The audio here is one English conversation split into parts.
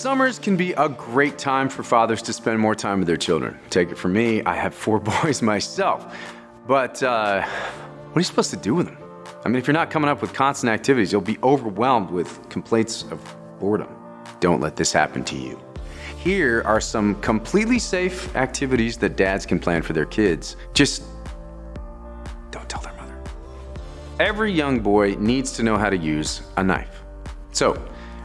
Summers can be a great time for fathers to spend more time with their children. Take it from me, I have four boys myself. But uh, what are you supposed to do with them? I mean, if you're not coming up with constant activities, you'll be overwhelmed with complaints of boredom. Don't let this happen to you. Here are some completely safe activities that dads can plan for their kids. Just don't tell their mother. Every young boy needs to know how to use a knife. So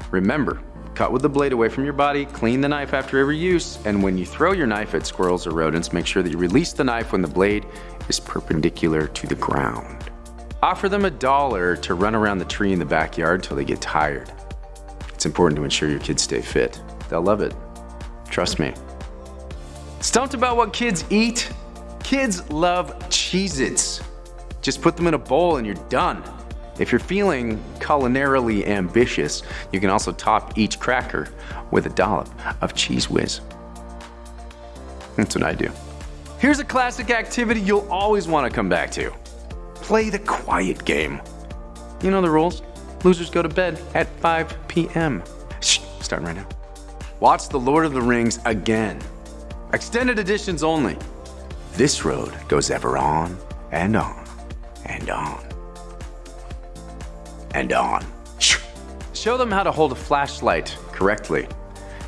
remember, cut with the blade away from your body, clean the knife after every use, and when you throw your knife at squirrels or rodents, make sure that you release the knife when the blade is perpendicular to the ground. Offer them a dollar to run around the tree in the backyard until they get tired. It's important to ensure your kids stay fit. They'll love it. Trust me. Stumped about what kids eat? Kids love Cheez-Its. Just put them in a bowl and you're done. If you're feeling culinarily ambitious, you can also top each cracker with a dollop of Cheez Whiz. That's what I do. Here's a classic activity you'll always want to come back to. Play the quiet game. You know the rules. Losers go to bed at 5 p.m. Shh, starting right now. Watch The Lord of the Rings again. Extended editions only. This road goes ever on and on and on and on. Show them how to hold a flashlight correctly.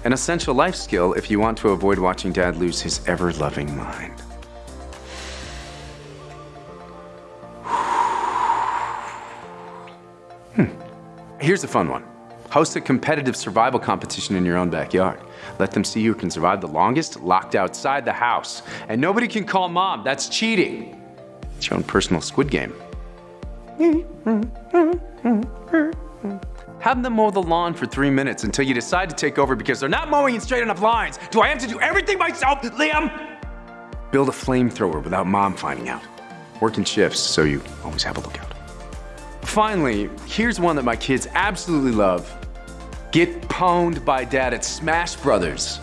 An essential life skill if you want to avoid watching dad lose his ever-loving mind. Hmm. Here's a fun one. Host a competitive survival competition in your own backyard. Let them see who can survive the longest locked outside the house. And nobody can call mom, that's cheating. It's your own personal squid game. Have them mow the lawn for three minutes until you decide to take over because they're not mowing in straight enough lines. Do I have to do everything myself, Liam? Build a flamethrower without mom finding out. Work in shifts so you always have a lookout. Finally, here's one that my kids absolutely love. Get pwned by dad at Smash Brothers.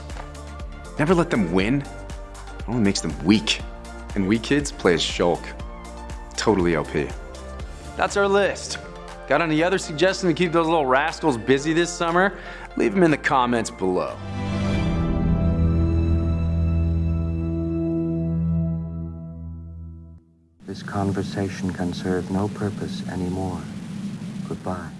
Never let them win. It only makes them weak. And we kids play as Shulk. Totally OP. That's our list. Got any other suggestions to keep those little rascals busy this summer? Leave them in the comments below. This conversation can serve no purpose anymore. Goodbye.